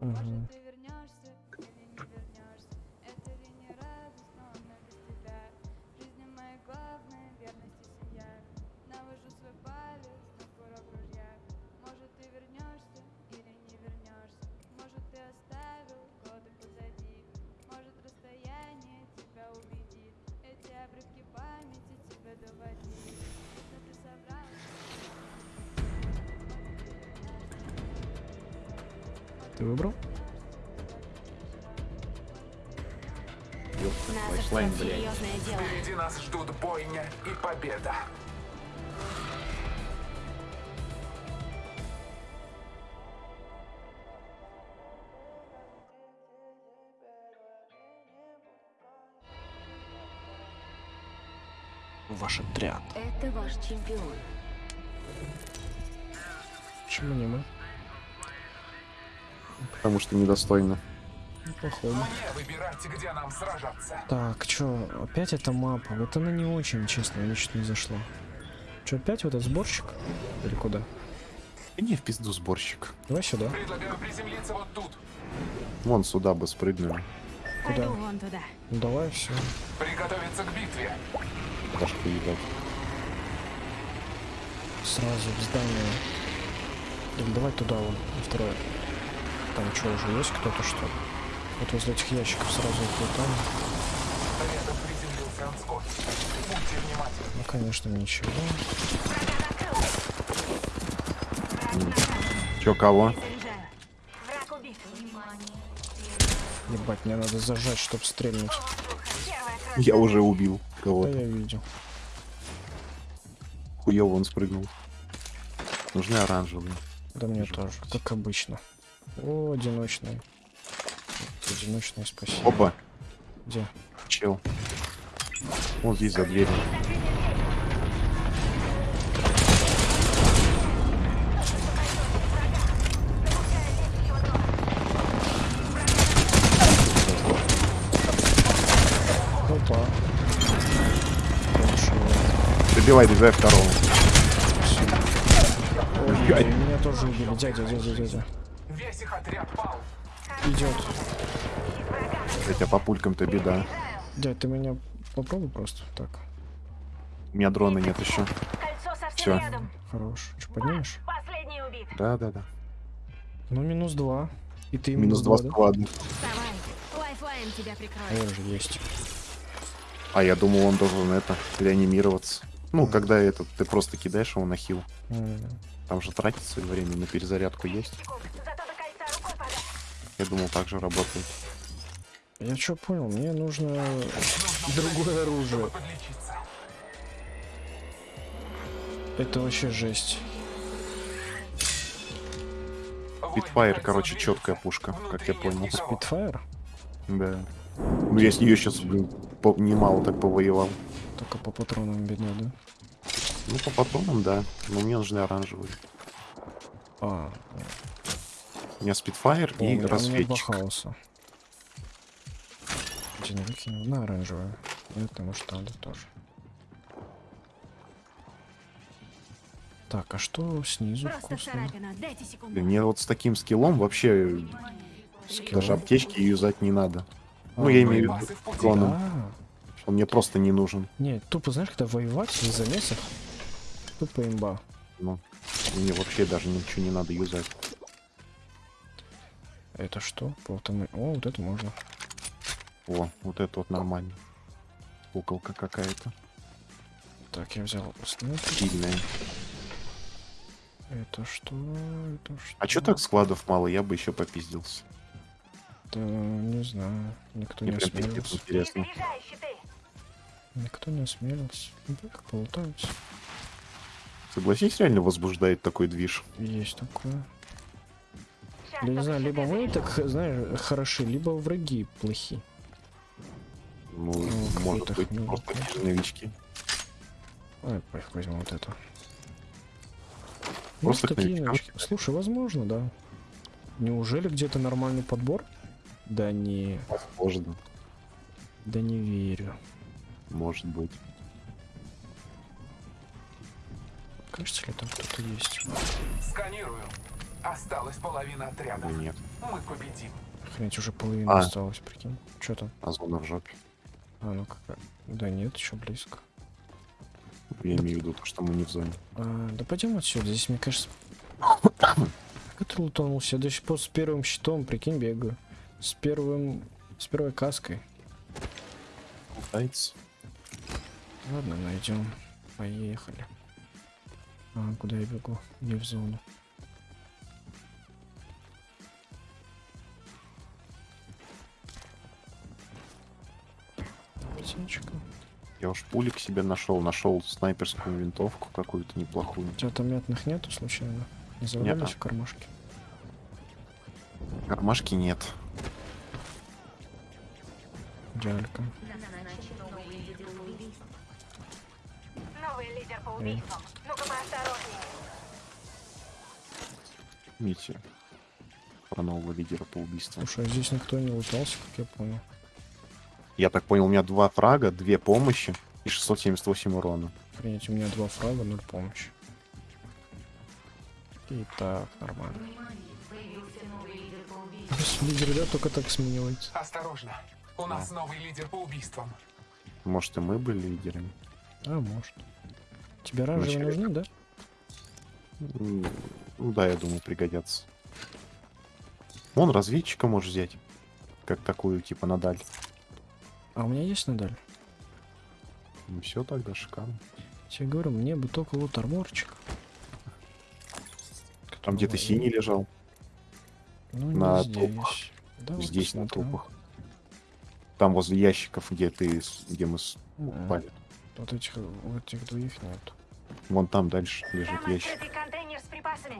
Мгм. Может, Ты выбрал? Ждет блядь. серьезное дело. Впереди нас ждут бойня и победа. Ваш отряд. Это ваш чемпион. Почему не мы? Потому что недостойно. Где нам сражаться. Так, чё, опять эта мапа? Вот она не очень, честно, мне что-то не зашла. Чё, опять в этот сборщик? Или куда? Не в пизду сборщик. Давай сюда. Предлагаю приземлиться вот тут. Вон сюда бы спрыгнули. Куда? Вон туда. Ну давай, все. Приготовиться к битве. Башку ебать. Сразу в здание. Или давай туда вон, на второе. Там что, уже есть кто-то что? ли? Вот возле этих ящиков сразу внимательны. Ну, конечно, ничего. Чё, кого? Ебать, мне надо зажать, чтобы стрельнуть. Я уже убил Да кого-то. я видел. Хуёво он спрыгнул. Нужны оранжевые. Да мне Вижу, тоже, как обычно. О, одиночный. Одиночный, спасибо. Опа, Где? чел. Вот здесь за дверью. Опа. Добивай, добивай второго. Ой. меня тоже убили. Дядя, дядя, дядя. Весь их отряд пал. Идет. Хотя по пулькам-то беда. Дядь, ты меня попробуй просто. Так, У меня дрона нет еще. Кольцо совсем Всё. рядом. хорош. Что, поднимешь? Последний убит. Да, да, да. Ну, минус два. И ты Минус два да? склада. Вставай. Лайфлайн тебя А же есть. А я думал, он должен это реанимироваться. Ну, когда этот, ты просто кидаешь его на хил. М, Там же тратится время на перезарядку есть. Я думал, так же работает. Я что понял? Мне нужно другое оружие. Это вообще жесть. Питфайр, Воин короче, четкая пушка, как я понял. Спитфайр? Да. Ну, я с нее сейчас, блин, по- немало так повоевал. Только по патронам бедно, да? Ну, по патронам, да. Но мне нужны оранжевые. А, У меня спидфайр о, у и меня- у меня два рассветчик. хаоса. Один выкинул на оранжевое. Ну, это может надо тоже. Так, а что снизу вкусно? Блин, Мне вот с таким скиллом вообще Скилл. даже аптечки юзать не надо. А, Ну, я имею в виду клоном. А, Он мне просто не нужен. не, тупо, знаешь, когда воевать в замесах, тупо имба. Ну, мне вообще даже ничего не надо юзать. Это что? Полтоны. О, вот это можно. О, вот это вот нормально. Куколка какая-то. Так, я взял снайпер. Сильная. Это что? Это что? А чё так складов мало? Я бы еще попиздился. Это, не знаю. Никто Мне не осмелился. интересно. Никто не осмелился. Ну, как полутаются. Согласись, реально возбуждает такой движ. Есть такое. Я не знаю, либо мы так, знаешь, хороши, либо враги плохи. Ну, Ну, может быть, хрень просто новички. Ой, поехали, возьмем вот эту. Просто Может, такие новички. Слушай, возможно, да. Неужели где-то нормальный подбор? Да не, Возможно. да не верю. Может быть. Кажется ли там кто-то есть? Сканирую. Осталась половина отряда. Да нет. Мы победим. Охренеть, уже половина А. осталось, прикинь. Что там? А зона в жопе. А, ну какая? Да нет, еще близко. Я имею в виду то, что мы не в зоне. А, да пойдем отсюда. Здесь, мне кажется... Как это лутанулся? Я до сих пор с первым щитом, прикинь, бегаю. С первым... С первой каской. Пытается. Ладно, найдем. Поехали. А, куда я бегу? Не в зону. Я уж пулик себе нашел. Нашел снайперскую винтовку какую-то неплохую. У тебя там мятных нету случайно? Не Нету. в кармашке? Кармашки нет. Идеалька. Новый лидер по Эй. убийствам. Ну-ка поосторожнее. Видите? Про нового лидера по убийству. Слушай, а здесь никто не лутался, как я понял. Я так понял, у меня два фрага, две помощи и 678 урона. Охренеть, у меня два фрага, ноль помощи. И так, нормально. Лидер, да, только так сменивается. Осторожно. У нас новый лидер по убийствам. Может, и мы были лидерами? А, может. Тебе оранжевые Вначале нужны, да? Ну да, я думаю, пригодятся. Вон разведчика можешь взять. Как такую, типа, на даль. А у меня есть надаль? Ну все тогда, шикарно. Я тебе говорю, мне бы только вот арморчик. Там где-то синий лежал. Ну, на здесь. Да, вот Здесь, на посмотрю. трупах. Там возле ящиков, где ты, с- где мы с- Мгм. упали. Вот этих, вот этих двоих нет. Вон там дальше лежит Там ящик.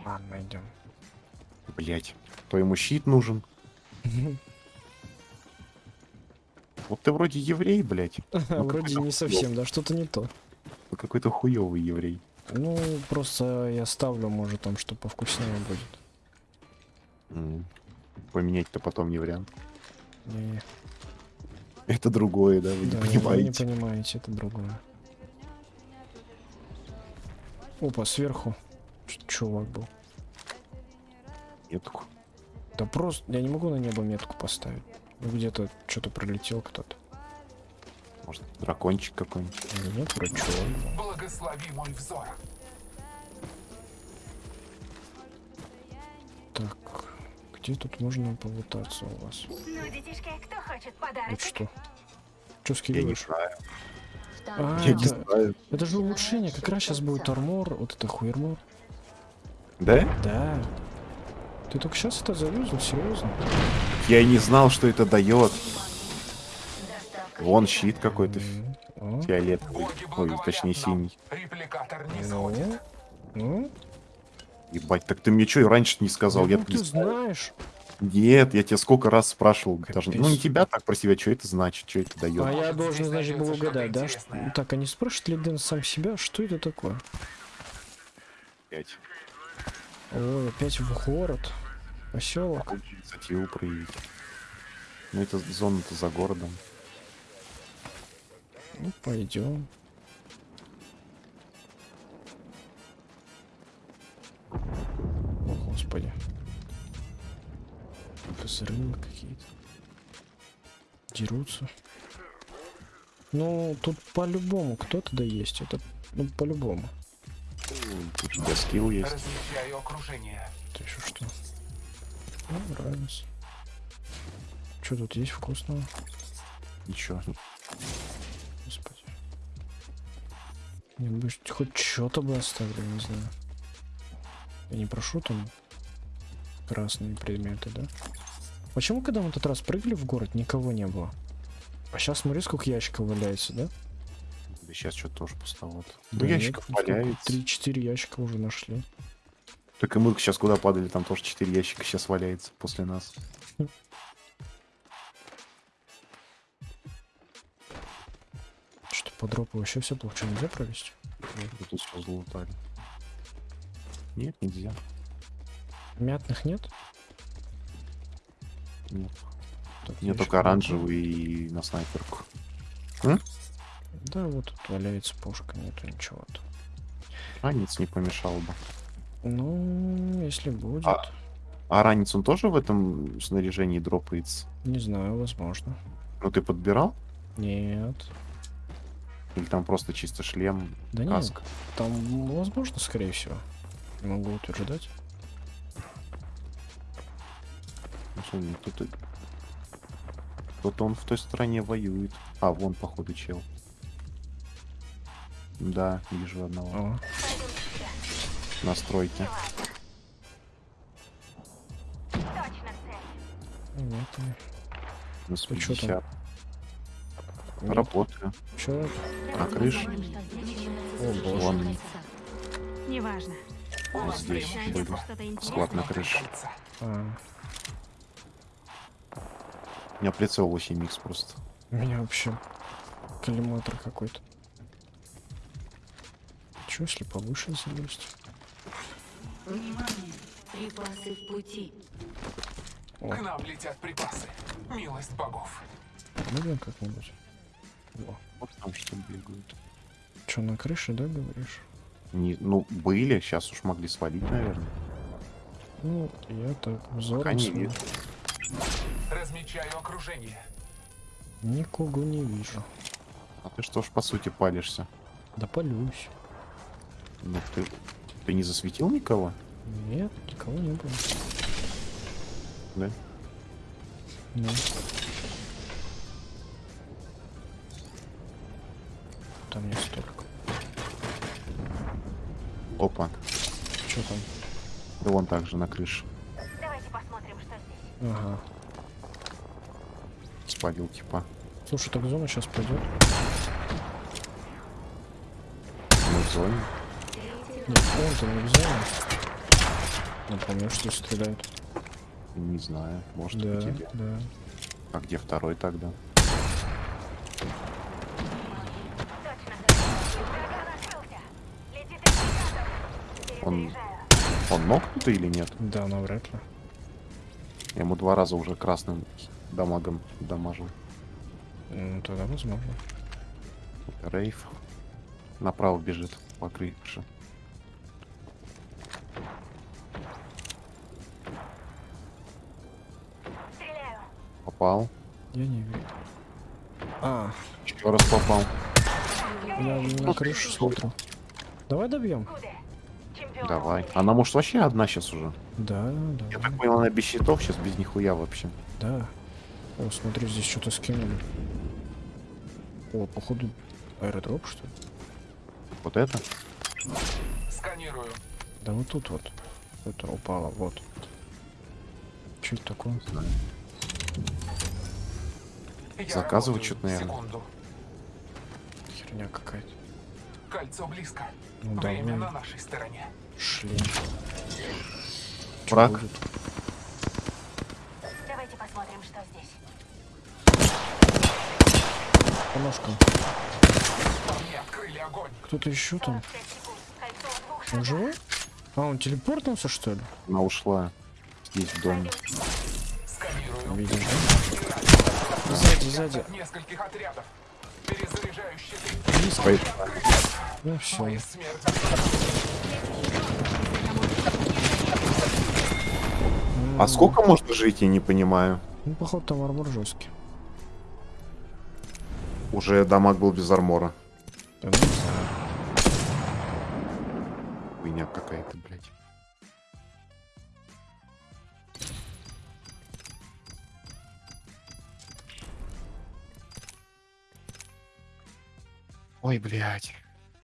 Ладно, найдем. Блять. То ему щит нужен. Вот ты вроде еврей, блять. Вроде какой-то не совсем, да, что-то не то. Ты какой-то хуёвый еврей. Ну, просто я ставлю, может, там, что повкуснее будет. Поменять-то потом не вариант. Не, Это другое, да, вы не вы не понимаете. понимаете, это другое. Опа, сверху чувак был. Метку. Да просто, я не могу на небо метку поставить. Ну, Где-то что-то пролетел кто-то. Может, дракончик какой-нибудь. Или нет, вроде чувак был. Благослови мой взор. Так, где тут можно полутаться у вас? Ну, детишки, кто хочет Это подарок? что? Что Я не скидываешь? знаю. А, Я не это, знаю. это же улучшение, как раз сейчас будет армор, вот это хуермор. Да? Да. Ты только сейчас это завезл, серьезно? Я и не знал, что это дает. Вон щит какой-то О, фиолетовый. Ой, точнее синий. Репликатор не ну, ну, Ебать, так ты мне что и раньше не сказал? ну, Я ты знаешь. Нет, я тебя сколько раз спрашивал. Даже, ну, не тебя так про себя, что это значит, что это дает. А я должен, значит, был угадать, да? что-. Так, а не спрашивает ли Дэн сам себя, что это такое? Опять. Ой, опять в город. Поселок. Инициативу проявить. Ну, это зона-то за городом. Ну, пойдем. О, господи. Взрывы какие-то. Дерутся. Ну, тут по-любому кто-то да есть. Это, ну, по-любому. Тут у скилл есть. Окружение. Это еще что? Ну, нравится. Что тут есть вкусного? Ничего. Господи. Не, бы хоть что-то бы оставили, не знаю. Я не прошу там красные предметы, да? Почему, когда мы в тот раз прыгали в город, никого не было? А сейчас смотри, сколько ящиков валяется, да? Да сейчас что-то тоже пустовато. Да Ну, нет, ящиков валяется. Три-четыре ящика уже нашли. Так и мы сейчас куда падали, там тоже 4 ящика сейчас валяется после нас. Что по дропу вообще все плохо. Что, нельзя провести? Вот тут все залутали. Нет, нельзя. Мятных нет? Нет. Так, Мне только оранжевый и на снайперку. было. Да, вот тут валяется пушка, нету ничего-то. Ранец не помешал бы. Ну, если будет. А, А ранец он тоже в этом снаряжении дропается? Не знаю, возможно. Ну ты подбирал? Нет. Или там просто чисто шлем, Да нет, каск? там возможно, скорее всего. Не могу утверждать. Ну, тут Кто-то он в той стороне воюет. А, вон, походу, чел. Да, вижу одного. О, На стройке. Точно цель. нет. На чё там? 150. Нет. Работаю. Чё? На крыше. О, боже. Вон Неважно. вот здесь интересное. Склад на крыше. А, У меня прицел 8 х просто. у меня вообще коллиматор какой-то. Чё, если повыше залезть? Внимание! Припасы в пути. О, К нам летят припасы. Милость богов. можно как-нибудь? Вот там что бегают. чё, на крыше, да, говоришь? Не, ну, были, сейчас уж могли свалить, наверное. Ну, я так взором не. Размечаю окружение. никого не вижу. А ты что ж, по сути, палишься? Да полюсь. Ну, ты, ты не засветил никого? Нет, никого не было. Да? Ну. Там не столько. Опа. Чё там? Да вон также на крыше. Давайте посмотрим, что здесь. Ага. Спалил типа. Слушай, так зона сейчас пойдет. Мы в зоне. Не в зоне. Ну, помню, что стреляют. Не знаю. Может Да, тебе. да. А где второй тогда? Он-. Он нокнутый или нет? Да, навряд ли. Я ему два раза уже красным дамагом дамажил. Ну, тогда возможно. Рейв. Направо бежит по крыше. Попал. Я не вижу. А, Еще раз попал. я на крышу смотрю. Давай добьем. Давай. Она может вообще одна сейчас уже. Да, Я давай. так понял, она без щитов сейчас без нихуя вообще. Да. О, смотри, здесь что-то скинули. О, походу, аэродроп, что ли? Вот это? Сканирую. Да вот тут вот. Это упало, вот. Что это такое? Знаю. Заказывать что-то, наверное. Секунду. Херня какая-то. Кольцо близко. Ну Время давай. на нашей стороне. Чё Враг. будет? Давайте посмотрим, что здесь. По ножкам. Кто-то еще там? 45 секунд. Кольцо в двух Он живой? А, он телепортнулся, что ли? Она ушла. Здесь в доме. Видишь, да? Сзади, сзади. Нескольких отрядов. Перезаряжаю щиты. Пой- Ну все. А сколько можно жить, я не понимаю. Ну, походу, там армор жесткий. Уже дамаг был без армора. Да, ну. Хуйня какая-то, блядь. Ой, блядь.